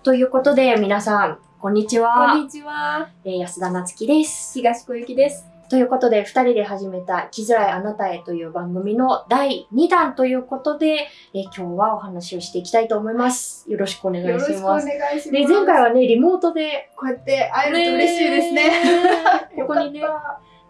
はい。ということで、皆さん、こんにちは。こんにちは。えー安田なつきです。東小雪です。ということで、二人で始めた、生きづらいあなたへという番組の第2弾ということで、えー今日はお話をしていきたいと思います。よろしくお願いよろしくおします。願いします。で、前回はね、リモートで、こうやって会えると嬉しいですね。ここにね、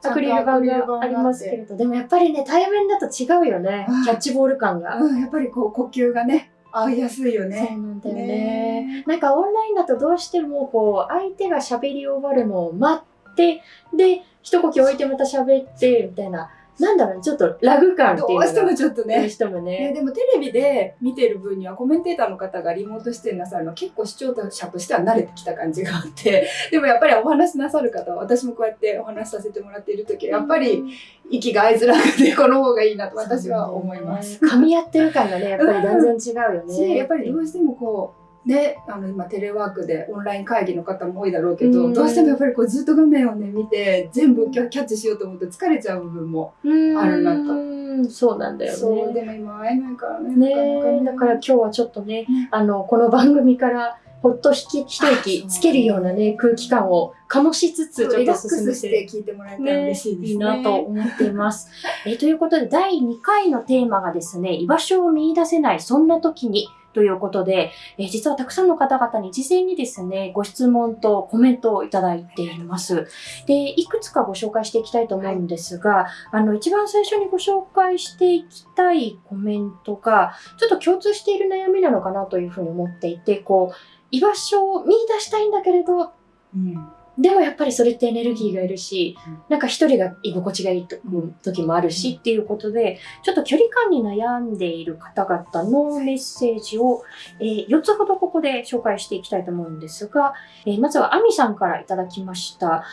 アクリル板がありますけれど、でもやっぱりね、対面だと違うよねうん。キャッチボール感が。うん、やっぱりこう呼吸がね、合いやすいよそうね。なんだよね。ねなんかオンラインだとどうしてもこう相手が喋り終わるのを待ってで一呼吸置いてまた喋ってみたいななんだろうねちょっとラグ感っていうどうしてもちょっとどうね。してもね、ね。でもテレビで見てる分にはコメンテーターの方がリモート出演なさるの結構視聴者としては慣れてきた感じがあって でもやっぱりお話しなさる方は私もこうやってお話しさせてもらっている時はやっぱり息が合いづらくてこの方がいいなと私は思います。噛み合ってる感がねやっぱり全然違うよね。しやっぱりどうしてもこうねあの今テレワークでオンライン会議の方も多いだろうけど、うんどうしてもやっぱりこうずっと画面をね見て全部キャッチしようと思うと疲れちゃう部分も、あるなとと。そうなんだよそうね。でも今会えないからねねだから今日はちょっとねあのこの番組からほっと引き一息つけるようなね空気感を醸しつつちょっリラックと進してて聞いてもらえたらね、嬉しいですね。いいなと思っています。えーということで、第2回のテーマがですね、居場所を見出せない、そんな時に、ということで、え実はたくさんの方々に事前にですね、ご質問とコメントをいただいています。で、いくつかご紹介していきたいと思うんですが、あの、一番最初にご紹介していきたいコメントが、ちょっと共通している悩みなのかなというふうに思っていて、こう、居場所を見出したいんだけれど、うんでもやっぱりそれってエネルギーがいるし、うん。なんか一人が居心地がいいと時もあるしっていうことで、ちょっと距離感に悩んでいる方々のメッセージを、えー4つほどここで紹介していきたいと思うんですが、えーまずはアミさんからいただきました。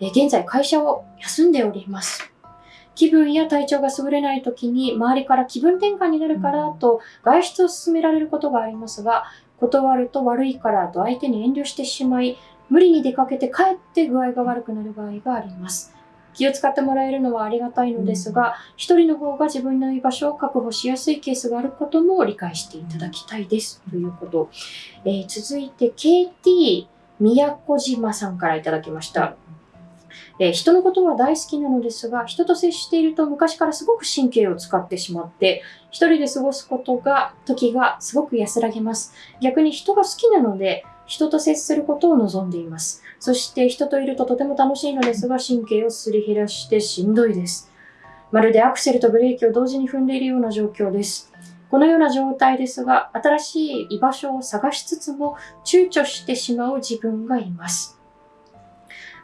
えー現在会社を休んでおります。気分や体調が優れない時に周りから気分転換になるからと外出を勧められることがありますが、断ると悪いからと相手に遠慮してしまい、無理に出かけて帰って具合が悪くなる場合があります。気を使ってもらえるのはありがたいのですが、一、人の方が自分の居場所を確保しやすいケースがあることも理解していただきたいです。ということ。えー続いて KT 宮古島さんからいただきました。えー人のことは大好きなのですが、人と接していると昔からすごく神経を使ってしまって、一人で過ごすことが、時がすごく安らげます。逆に人が好きなので、人と接することを望んでいます。そして人といるととても楽しいのですが、神経をすり減らしてしんどいです。まるでアクセルとブレーキを同時に踏んでいるような状況です。このような状態ですが、新しい居場所を探しつつも躊躇してしまう自分がいます。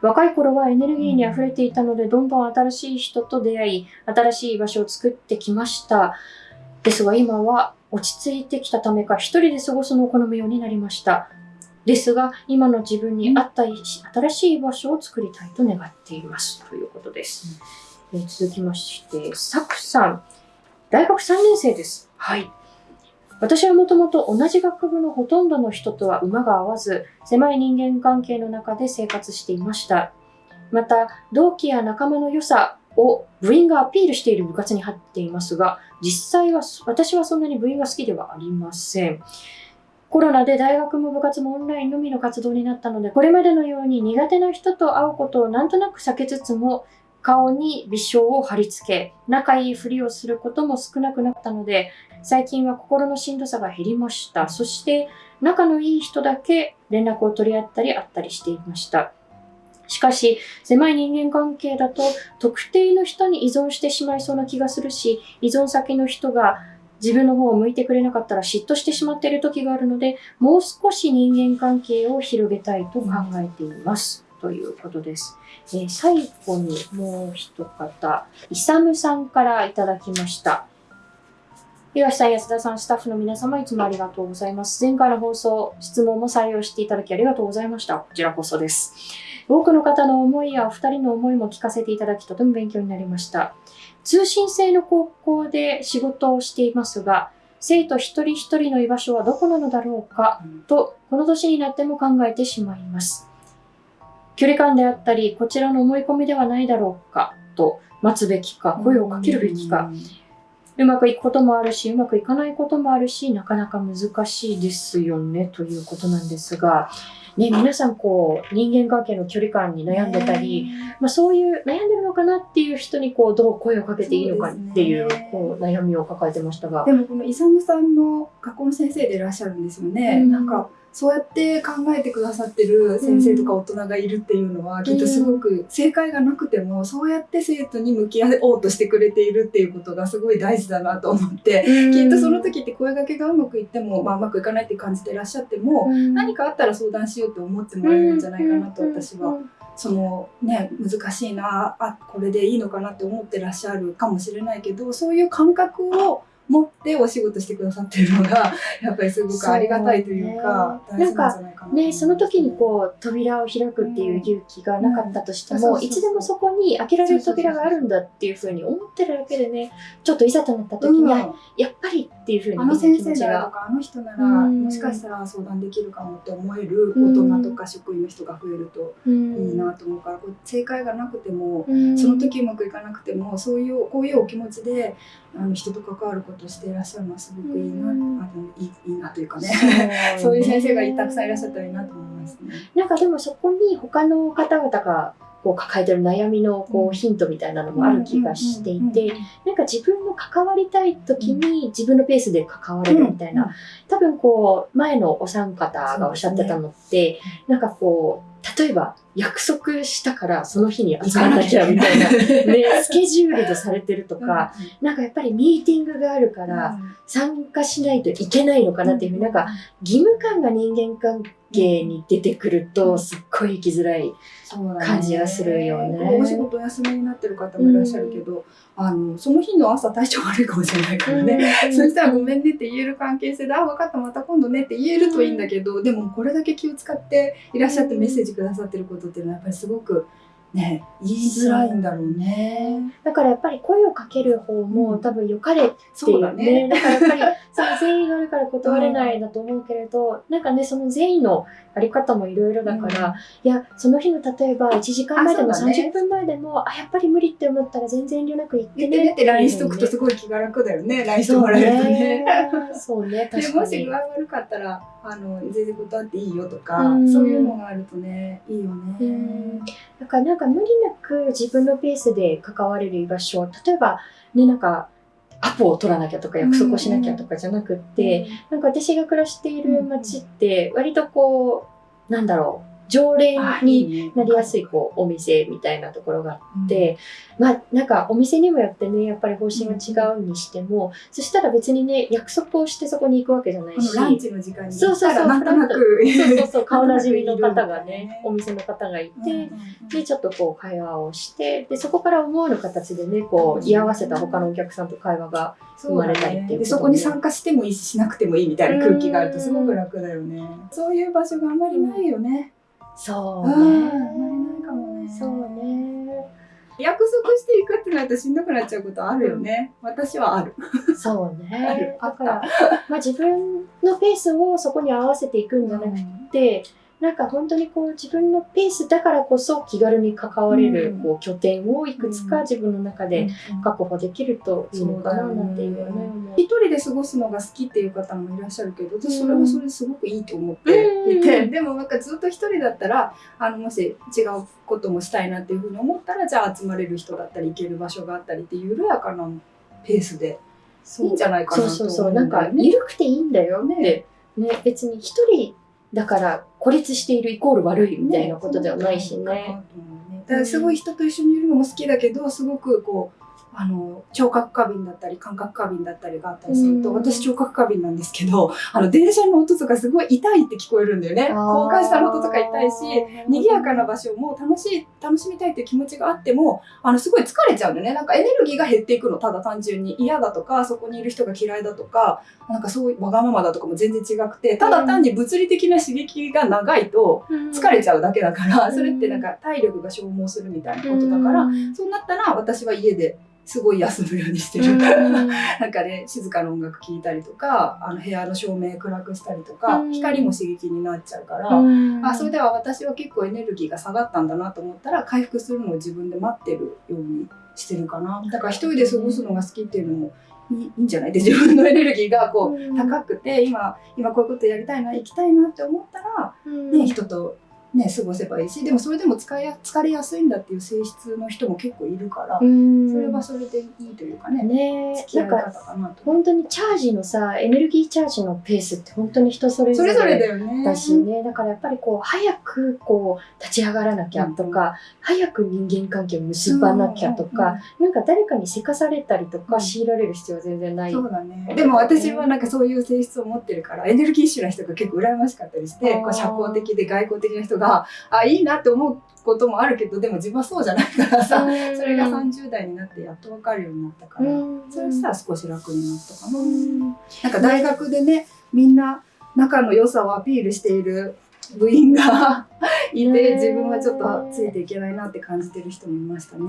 若い頃はエネルギーに溢れていたので、どんどん新しい人と出会い、新しい居場所を作ってきました。ですが今は落ち着いてきたためか、一人で過ごすのを好むようになりました。ですが、今の自分に合った新しい場所を作りたいと願っています。ということです。えー続きまして、サクさん。大学3年生です。はい。私はもともと同じ学部のほとんどの人とは馬が合わず、狭い人間関係の中で生活していました。また、同期や仲間の良さを部員がアピールしている部活に入っていますが、実際は私はそんなに部員が好きではありません。コロナで大学も部活もオンラインのみの活動になったので、これまでのように苦手な人と会うことをなんとなく避けつつも、顔に微笑を貼り付け、仲いいふりをすることも少なくなったので、最近は心のしんどさが減りました。そして、仲のいい人だけ連絡を取り合ったり会ったりしていました。しかし、狭い人間関係だと特定の人に依存してしまいそうな気がするし、依存先の人が自分の方を向いてくれなかったら嫉妬してしまっている時があるので、もう少し人間関係を広げたいと考えています。ということです。えー最後にもう一方、イサムさんからいただきました。東さん、安田さん、スタッフの皆様、いつもありがとうございます。前回の放送、質問も採用していただきありがとうございました。こちらこそです。多くの方の思いやお二人の思いも聞かせていただき、とても勉強になりました。通信制の高校で仕事をしていますが、生徒一人一人の居場所はどこなのだろうかと、この年になっても考えてしまいます。距離感であったり、こちらの思い込みではないだろうかと、待つべきか、声をかけるべきか、うまくいくこともあるし、うまくいかないこともあるし、なかなか難しいですよね、ということなんですが、ね、皆さんこう、人間関係の距離感に悩んでたり、まあそういう悩んでるのかなっていう人にこう、どう声をかけていいのかっていう、こう、悩みを抱えてましたが。でもこのイサムさんの学校の先生でいらっしゃるんですよね。うんなんかそうやって考えてくださってる先生とか大人がいるっていうのは、きっとすごく正解がなくてもそうやって生徒に向き合おうとしてくれているっていうことがすごい大事だなと思って、きっとその時って声掛けがうまくいっても、まあ、うまくいかないって感じていらっしゃっても、何かあったら相談しようと思ってもらえるんじゃないかなと私はそのね難しいなあこれでいいのかなって思ってらっしゃるかもしれないけどそういう感覚を持ってお仕事してくださってるのが やっぱりすごくありがたいというかそうね。なんかね、その時にこう扉を開くっていう勇気がなかったとしても、うん。うんいつでもそこに開けられる扉があるんだっていうふうに思ってるだけでねちょっといざとなった時に、うん。あやっぱりっていうふうにあの先生ならとかあの人ならうん。もしかしたら相談できるかもって思える大人とか職員の人が増えるといいなと思うからこう正解がなくてもうん。その時うまくいかなくてもそういうこういうお気持ちであの人と関わることをしていらっしゃるのはすごくいいな、うん。あのいいいいなというかね。そ そういう先生がたくさんいらっしゃったらいいなと思いますね。なんかでもそこに他の方々がこう抱えてる悩みのこうヒントみたいなのもある気がしていて、なんか自分の関わりたい時に自分のペースで関われるみたいな、多分こう前のお三方がおっしゃってたのって、なんかこう例えば約束したからその日に集まらなきゃみたいな、ね、スケジュールとされてるとか、なんかやっぱりミーティングがあるから参加しないといけないのかなっていうふうになんか義務感が人間関係に出てくるとすっごい生きづらい。感じがするよね。お仕事お休みになってる方もいらっしゃるけど、あのその日の朝体調悪いかもしれないからね。そしたらごめんねって言える関係性で、あ、分かった、また今度ねって言えるといいんだけど、でもこれだけ気を使っていらっしゃってメッセージくださってることっていうのはやっぱりすごくね、言いづらいんだろうね。だからやっぱり声をかける方も多分良かれっていうだね。だからやっぱりその善意があるから断れないだと思うけれど、なんかねその善意のあり方もいろいろだから、いやその日の例えば1時間前でもあそうだね30分前でもあやっぱり無理って思ったら全然遠慮なく言ってねって LINE しとくとすごい気が楽だよね。LINE してもらえるとね。そうねで確かにもし具合悪かったらあの全然断っていいよとか、うんそういうのがあるとねいいよね。うんだからなんか無理なく自分のペースで関われる居場所例えばねなんかアポを取らなきゃとか約束をしなきゃとかじゃなくって、なんか私が暮らしている街って割とこうなんだろう常連になりやすいこうお店みたいなところがあって、まあなんかお店にもよってねやっぱり方針は違うにしても、そしたら別にね約束をしてそこに行くわけじゃないしランチの時間にそうそうそうなんとなくそうそうそう 顔なじみの方がねお店の方がいて、でちょっとこう会話をしてでそこから思わぬ形でねこう居合わせた他のお客さんと会話が生まれたりっていうそこに参加してもいいししなくてもいいみたいな空気があるとすごく楽だよね。そういう場所があんまりないよね。そうね、まりないかもね。そうね約束していくってなるとしんどくなっちゃうことあるよね。私はある。そう あるねあっただから、まあ、自分のペースをそこに合わせていくんじゃなくて、なんか本当にこう自分のペースだからこそ気軽に関われるうん。こう拠点をいくつか自分の中でうん確保できるといいのかななんていうよ一人で過ごすのが好きっていう方もいらっしゃるけど私それはそれですごくいいと思っていて、うんでもなんかずっと一人だったらあのもし違うこともしたいなっていうふうに思ったらじゃあ集まれる人だったり行ける場所があったりっていう緩やかなペースでいいんじゃないかなとそうそうそう、思う。んなんか。緩くていいんだよって、ね。別に一人だから孤立しているイコール悪いみたいなことではないしね。だからすごい人と一緒にいるのも好きだけどすごくこうあの聴覚過敏だったり感覚過敏だったりがあったりすると、うん。私聴覚過敏なんですけどあの電車の音とかすごい痛いって聞こえるんだよね。公開したの音とか痛いし賑やかな場所も楽しい楽しみたいっていう気持ちがあってもあのすごい疲れちゃうんだよね。なんかエネルギーが減っていくの。ただ単純に。嫌だとかそこにいる人が嫌いだとかなんかそういうわがままだとかも全然違くてただ単に物理的な刺激が長いと疲れちゃうだけだから、うん。それってなんか体力が消耗するみたいなことだから、そうなったら私は家ですごい休むようにしてる。なんかね静かな音楽聴いたりとかあの部屋の照明暗くしたりとか、うん。光も刺激になっちゃうから、あそれでは私は結構エネルギーが下がったんだなと思ったら回復するのを自分で待ってるようにしてるかな。だから一人で過ごすのが好きっていうのもいいいいんじゃない？で自分のエネルギーがこう、うん。高くて今今こういうことやりたいな行きたいなって思ったら、ね、人と、ね、過ごせばいいしでもそれでも使いや疲れやすいんだっていう性質の人も結構いるから、うんそれはそれでいいというかね、ね付き合ない方かなと。本当にチャージのさエネルギーチャージのペースって本当に人それぞれだよね。ねだからやっぱりこう早くこう立ち上がらなきゃとか、早く人間関係を結ばなきゃとか、なんか誰かにせかされたりとかうん強いられる必要は全然ない。そうだね。でも私はなんかそういう性質を持ってるから、エネルギッシュな人が結構羨ましかったりして、こう社交的で外交的な人が、あ、いいなって思うこともあるけど、でも自分はそうじゃないからさ、うんそれが30代になってやっと分かるようになったから、うんそれさ少し楽になったかな。うんなんか大学でね、みんな仲の良さをアピールしている部員が いねて、自分はちょっとついていけないなって感じてる人もいましたね。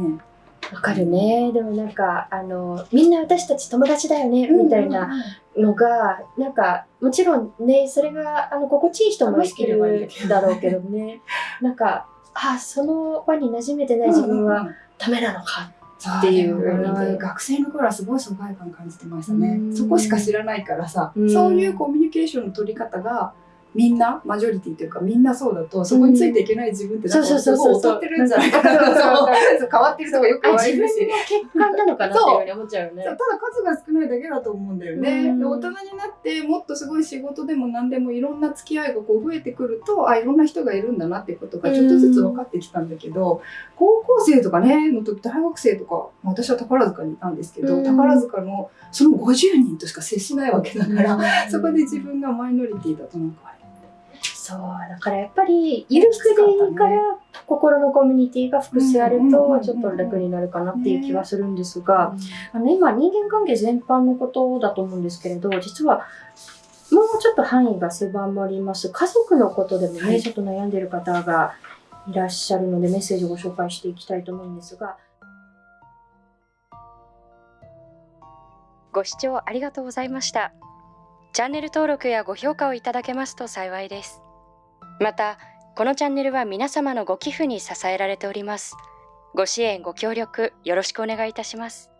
わかるね。でもなんか、あの、みんな私たち友達だよね、みたいなのが、なんか、もちろんね、それが、あの、心地いい人もいるだろうけどね。なんか、あ、その輪に馴染めてない自分はうんうん。うんダメなのか。っていう学生の頃はすごい疎外感感じてましたね。うん。そこしか知らないからさうん。そういうコミュニケーションの取り方がみんなマジョリティというかみんなそうだとそこについていけない自分ってなんかそうそうすそうそう。ごい劣ってるんじゃないか。なわか変わってるとかよくあ、言われ自分のるし欠陥なのかなっていうふうに思っちゃうよね。そう。ただ数が少ないだけだと思うんだよね。大人になってもっとすごい仕事でも何でもいろんな付き合いがこう増えてくるとあいろんな人がいるんだなっていうことがちょっとずつ分かってきたんだけど、高校生とかねの時大学生とかまあ私は宝塚にいたんですけど、うん。宝塚のその50人としか接しないわけだから、うん。そこで自分がマイノリティだとなんかあれそう、だからやっぱり、ゆるくでいいから、心のコミュニティが複数あると、ちょっと楽になるかなっていう気はするんですが、あの今人間関係全般のことだと思うんですけれど実はもうちょっと範囲が狭まります家族のことでもね、はいちょっと悩んでる方がいらっしゃるのでメッセージをご紹介していきたいと思うんですがご視聴ありがとうございました。チャンネル登録やご評価をいただけますと幸いです。また、このチャンネルは皆様のご寄付に支えられております。ご支援、ご協力よろしくお願いいたします。